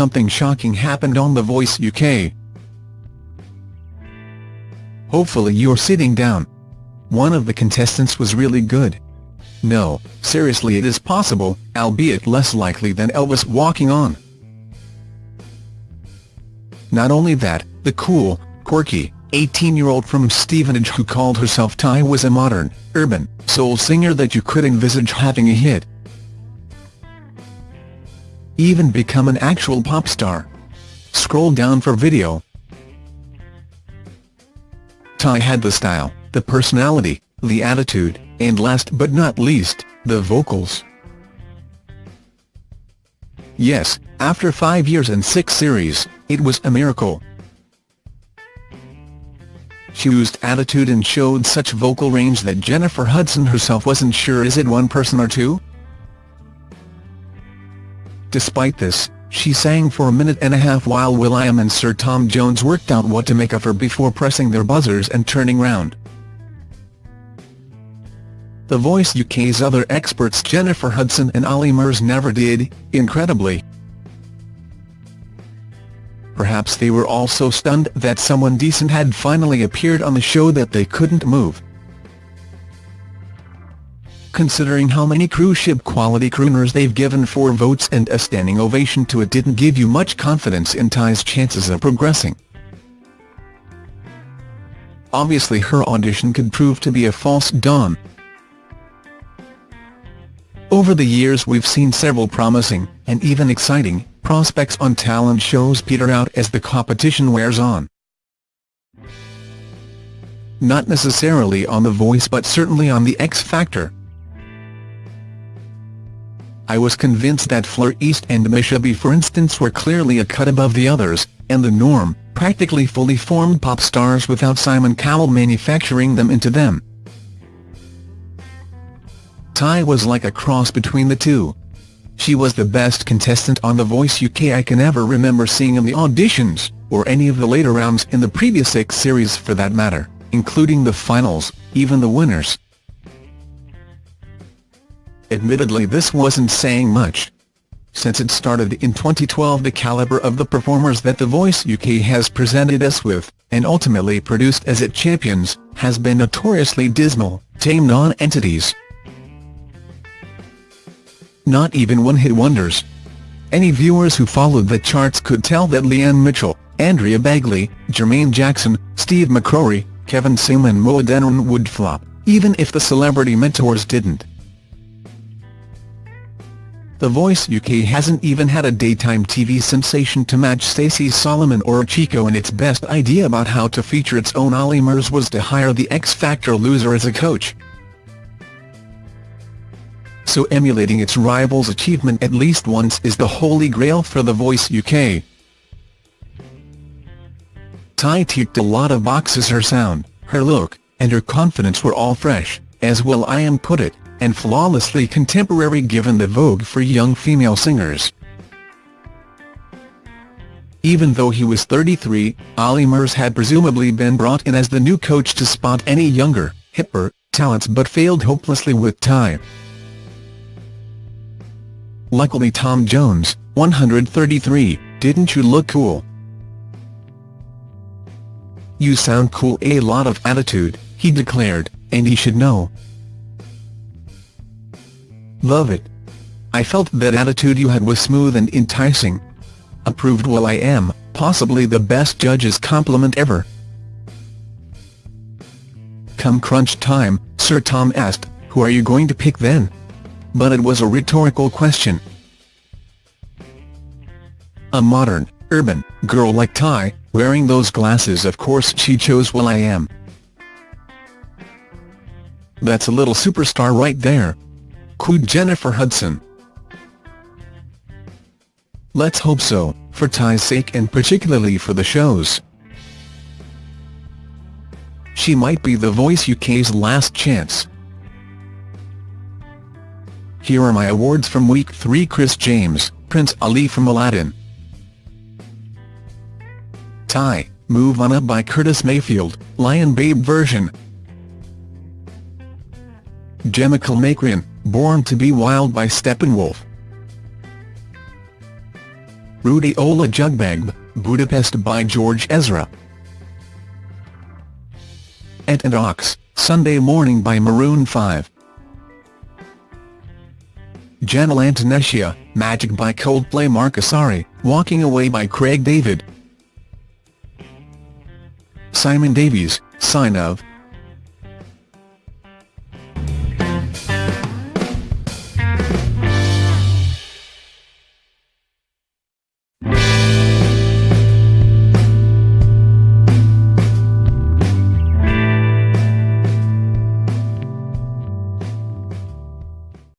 something shocking happened on The Voice UK. Hopefully you're sitting down. One of the contestants was really good. No, seriously it is possible, albeit less likely than Elvis walking on. Not only that, the cool, quirky, 18-year-old from Stevenage who called herself Ty was a modern, urban, soul singer that you could envisage having a hit. Even become an actual pop star. Scroll down for video. Ty had the style, the personality, the attitude, and last but not least, the vocals. Yes, after five years and six series, it was a miracle. She used attitude and showed such vocal range that Jennifer Hudson herself wasn't sure is it one person or two? Despite this, she sang for a minute and a half while will.i.am and Sir Tom Jones worked out what to make of her before pressing their buzzers and turning round. The Voice UK's other experts Jennifer Hudson and Olly Murs never did, incredibly. Perhaps they were all so stunned that someone decent had finally appeared on the show that they couldn't move. Considering how many cruise ship quality crooners they've given four votes and a standing ovation to it didn't give you much confidence in Ty's chances of progressing. Obviously her audition could prove to be a false dawn. Over the years we've seen several promising, and even exciting, prospects on talent shows peter out as the competition wears on. Not necessarily on The Voice but certainly on The X Factor. I was convinced that Fleur East and Misha B for instance were clearly a cut above the others, and the norm, practically fully formed pop stars without Simon Cowell manufacturing them into them. Ty was like a cross between the two. She was the best contestant on The Voice UK I can ever remember seeing in the auditions, or any of the later rounds in the previous six series for that matter, including the finals, even the winners. Admittedly this wasn't saying much. Since it started in 2012 the calibre of the performers that The Voice UK has presented us with, and ultimately produced as it champions, has been notoriously dismal, tame non-entities not even one-hit wonders. Any viewers who followed the charts could tell that Leanne Mitchell, Andrea Begley, Jermain Jackman, Steve McCrorie, Kevin Samuel and Mo Adeniran would flop, even if the celebrity mentors didn't. The Voice UK hasn't even had a daytime TV sensation to match Stacey Solomon or Chico and its best idea about how to feature its own Olly Murs was to hire the X Factor loser as a coach so emulating its rival's achievement at least once is the holy grail for The Voice UK. Ty ticked a lot of boxes her sound, her look, and her confidence were all fresh, as will.i.am put it, and flawlessly contemporary given the vogue for young female singers. Even though he was 33, Olly Murs had presumably been brought in as the new coach to spot any younger, hipper, talents but failed hopelessly with Ty. Luckily Tom Jones, 133, didn't you look cool? You sound cool a lot of attitude, he declared, and he should know. Love it. I felt that attitude you had was smooth and enticing. Approved will.i.am, possibly the best judge's compliment ever. Come crunch time, Sir Tom asked, who are you going to pick then? but it was a rhetorical question. A modern, urban, girl like Ty, wearing those glasses of course she chose will.i.am. That's a little superstar right there. Cooed Jennifer Hudson. Let's hope so, for Ty's sake and particularly for the show's. She might be The Voice UK's last chance. Here are my awards from Week 3 Chris James, Prince Ali from Aladdin. Ty, Move On Up by Curtis Mayfield, Lion Babe version. Gemma Kilmacrian, Born to be Wild by Steppenwolf. Ruti Olajugbagbe, Budapest by George Ezra. Ant and Ox, Sunday Morning by Maroon 5. Janelle Antonescia, Magic by Coldplay Mark Asari, Walking Away by Craig David. Simon Davies, Sign of,